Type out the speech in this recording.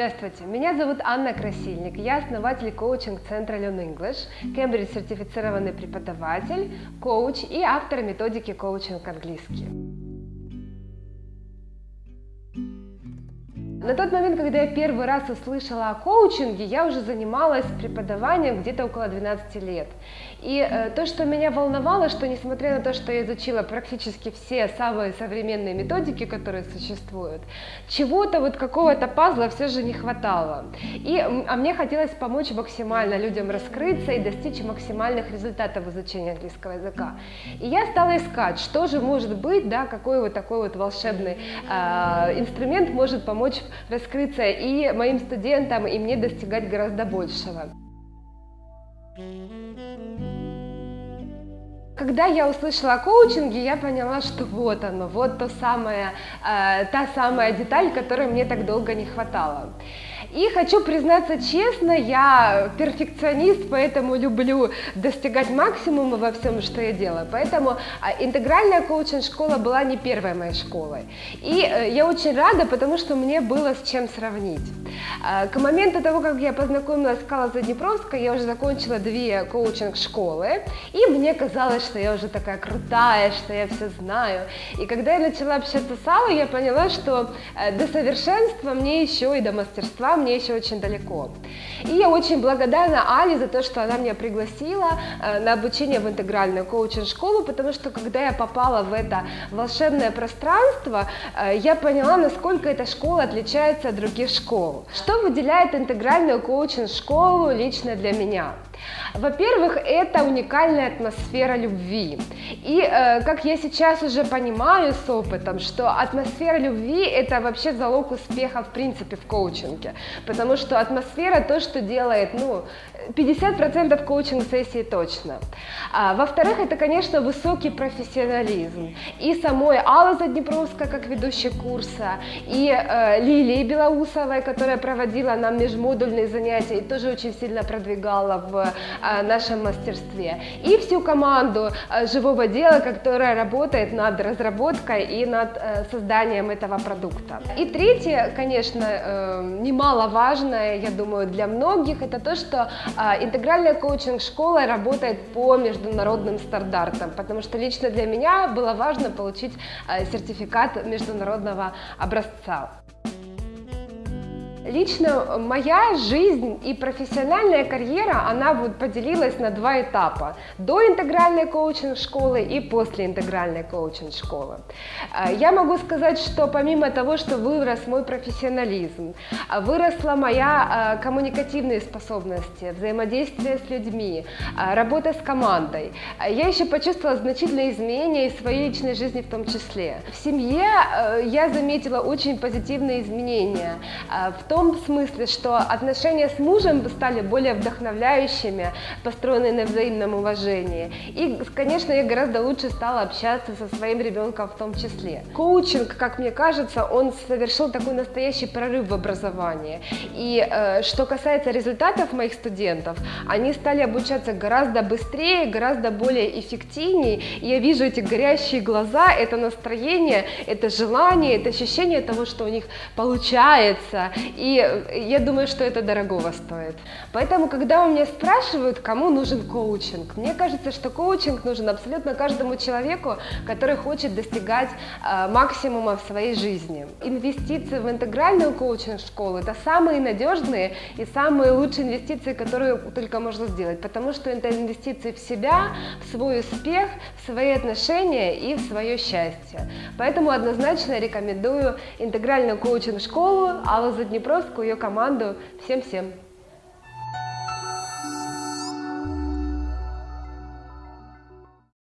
Здравствуйте, меня зовут Анна Красильник, я основатель коучинг-центра Learn English, Кембридж сертифицированный преподаватель, коуч и автор методики коучинг английский. На тот момент, когда я первый раз услышала о коучинге, я уже занималась преподаванием где-то около 12 лет. И э, то, что меня волновало, что несмотря на то, что я изучила практически все самые современные методики, которые существуют, чего-то вот какого-то пазла все же не хватало. И, а мне хотелось помочь максимально людям раскрыться и достичь максимальных результатов в изучении английского языка. И я стала искать, что же может быть, да, какой вот такой вот волшебный э, инструмент может помочь раскрыться и моим студентам, и мне достигать гораздо большего. Когда я услышала о коучинге, я поняла, что вот оно, вот то самое, э, та самая деталь, которой мне так долго не хватало. И хочу признаться честно, я перфекционист, поэтому люблю достигать максимума во всем, что я делаю. Поэтому а, интегральная коучинг-школа была не первой моей школой. И э, я очень рада, потому что мне было с чем сравнить. А, к моменту того, как я познакомилась с Кала Заднепровской, я уже закончила две коучинг-школы, и мне казалось, что я уже такая крутая, что я все знаю. И когда я начала общаться с Аллой, я поняла, что э, до совершенства мне еще и до мастерства мне еще очень далеко. И я очень благодарна Али за то, что она меня пригласила э, на обучение в интегральную коучинг-школу, потому что когда я попала в это волшебное пространство, э, я поняла, насколько эта школа отличается от других школ. Что выделяет интегральную коучинг-школу лично для меня? Во-первых, это уникальная атмосфера любви. И э, как я сейчас уже понимаю с опытом, что атмосфера любви это вообще залог успеха в принципе в коучинге. Потому что атмосфера то, что делает, ну, 50% коучинг-сессии точно. А, Во-вторых, это, конечно, высокий профессионализм. И самой Аллы Заднепровской, как ведущей курса, и э, Лилии Белоусовой, которая проводила нам межмодульные занятия и тоже очень сильно продвигала в э, нашем мастерстве. И всю команду э, живого дела, которая работает над разработкой и над э, созданием этого продукта. И третье, конечно, э, немаловажное, я думаю, для многих, это то, что а, интегральная коучинг-школа работает по международным стандартам, потому что лично для меня было важно получить а, сертификат международного образца. Лично моя жизнь и профессиональная карьера, она вот поделилась на два этапа. До интегральной коучинг-школы и после интегральной коучинг-школы. А, я могу сказать, что помимо того, что вырос мой профессионализм, а, выросла моя а, коммуникативные способности, взаимодействие с людьми, работа с командой, я еще почувствовала значительные изменения и в своей личной жизни в том числе. В семье я заметила очень позитивные изменения в том, том смысле, что отношения с мужем стали более вдохновляющими, построенные на взаимном уважении. И, конечно, я гораздо лучше стала общаться со своим ребенком в том числе. Коучинг, как мне кажется, он совершил такой настоящий прорыв в образовании. И э, что касается результатов моих студентов, они стали обучаться гораздо быстрее, гораздо более эффективнее. И я вижу эти горящие глаза, это настроение, это желание, это ощущение того, что у них получается. И и я думаю, что это дорогого стоит. Поэтому, когда у меня спрашивают, кому нужен коучинг, мне кажется, что коучинг нужен абсолютно каждому человеку, который хочет достигать э, максимума в своей жизни. Инвестиции в интегральную коучинг-школу – это самые надежные и самые лучшие инвестиции, которые только можно сделать, потому что это инвестиции в себя, в свой успех, в свои отношения и в свое счастье. Поэтому однозначно рекомендую интегральную коучинг-школу Алла Заднепровскую, ее команду. Всем-всем!